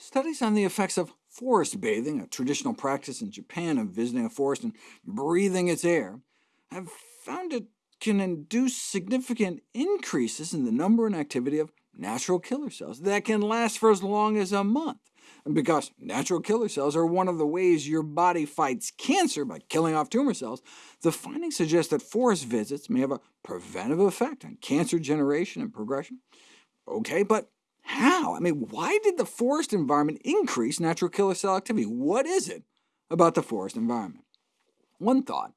Studies on the effects of forest bathing, a traditional practice in Japan of visiting a forest and breathing its air, have found it can induce significant increases in the number and activity of natural killer cells that can last for as long as a month. Because natural killer cells are one of the ways your body fights cancer by killing off tumor cells, the findings suggest that forest visits may have a preventive effect on cancer generation and progression. OK, but how? I mean, why did the forest environment increase natural killer cell activity? What is it about the forest environment? One thought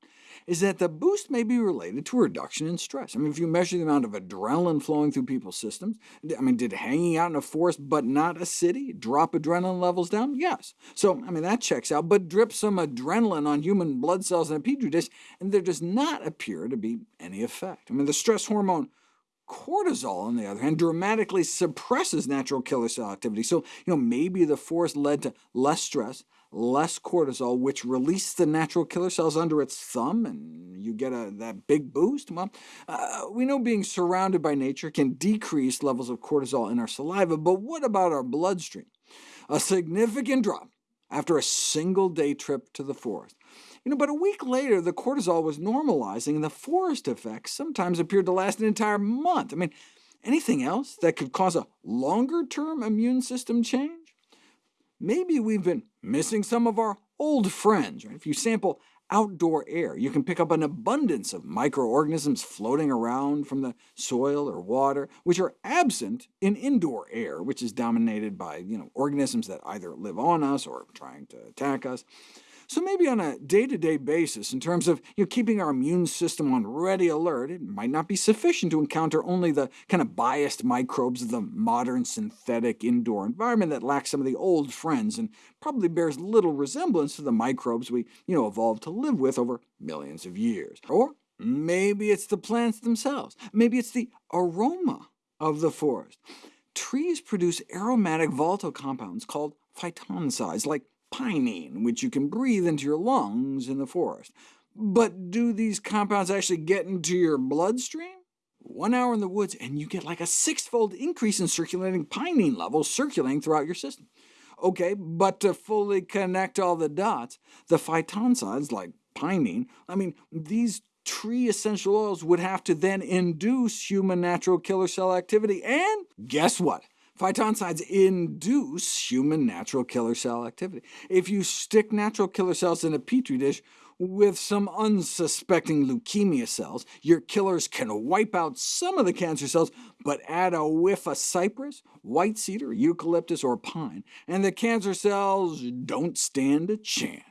is that the boost may be related to a reduction in stress. I mean, if you measure the amount of adrenaline flowing through people's systems, I mean, did hanging out in a forest but not a city drop adrenaline levels down? Yes. So, I mean, that checks out, but drip some adrenaline on human blood cells in a petri dish, and there does not appear to be any effect. I mean, the stress hormone cortisol, on the other hand, dramatically suppresses natural killer cell activity. So you know, maybe the forest led to less stress, less cortisol, which released the natural killer cells under its thumb, and you get a, that big boost? Well, uh, we know being surrounded by nature can decrease levels of cortisol in our saliva, but what about our bloodstream? A significant drop after a single day trip to the forest. You know, but a week later, the cortisol was normalizing, and the forest effects sometimes appeared to last an entire month. I mean, anything else that could cause a longer-term immune system change? maybe we've been missing some of our old friends. Right? If you sample outdoor air, you can pick up an abundance of microorganisms floating around from the soil or water, which are absent in indoor air, which is dominated by you know, organisms that either live on us or trying to attack us. So maybe on a day-to-day -day basis, in terms of you know, keeping our immune system on ready alert, it might not be sufficient to encounter only the kind of biased microbes of the modern synthetic indoor environment that lacks some of the old friends, and probably bears little resemblance to the microbes we you know, evolved to live with over millions of years. Or maybe it's the plants themselves. Maybe it's the aroma of the forest. Trees produce aromatic volatile compounds called phytoncides, like pinene, which you can breathe into your lungs in the forest. But do these compounds actually get into your bloodstream? One hour in the woods, and you get like a six-fold increase in circulating pinene levels circulating throughout your system. OK, but to fully connect all the dots, the phytoncides, like pinene, I mean, these tree essential oils would have to then induce human natural killer cell activity, and guess what? Phytoncides induce human natural killer cell activity. If you stick natural killer cells in a petri dish with some unsuspecting leukemia cells, your killers can wipe out some of the cancer cells, but add a whiff of cypress, white cedar, eucalyptus, or pine, and the cancer cells don't stand a chance.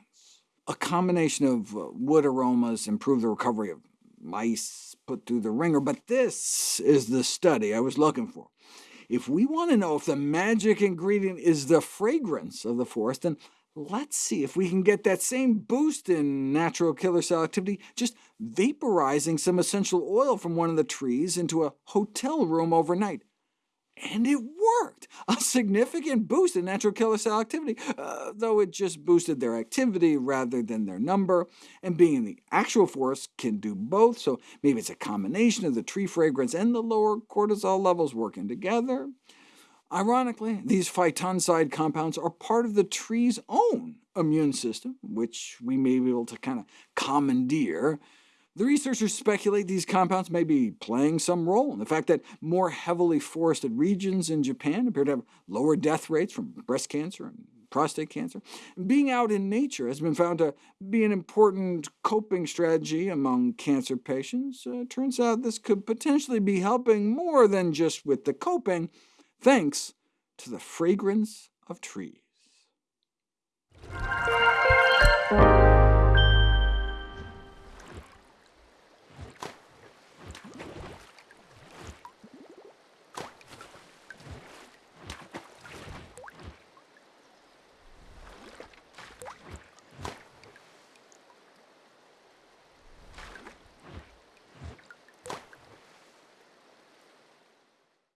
A combination of uh, wood aromas improve the recovery of mice put through the ringer, but this is the study I was looking for. If we want to know if the magic ingredient is the fragrance of the forest, then let's see if we can get that same boost in natural killer cell activity just vaporizing some essential oil from one of the trees into a hotel room overnight. And it worked! A significant boost in natural killer cell activity, uh, though it just boosted their activity rather than their number, and being in the actual forest can do both, so maybe it's a combination of the tree fragrance and the lower cortisol levels working together. Ironically, these phytoncide compounds are part of the tree's own immune system, which we may be able to kind of commandeer, the researchers speculate these compounds may be playing some role in the fact that more heavily forested regions in Japan appear to have lower death rates from breast cancer and prostate cancer. Being out in nature has been found to be an important coping strategy among cancer patients. Uh, turns out this could potentially be helping more than just with the coping, thanks to the fragrance of trees.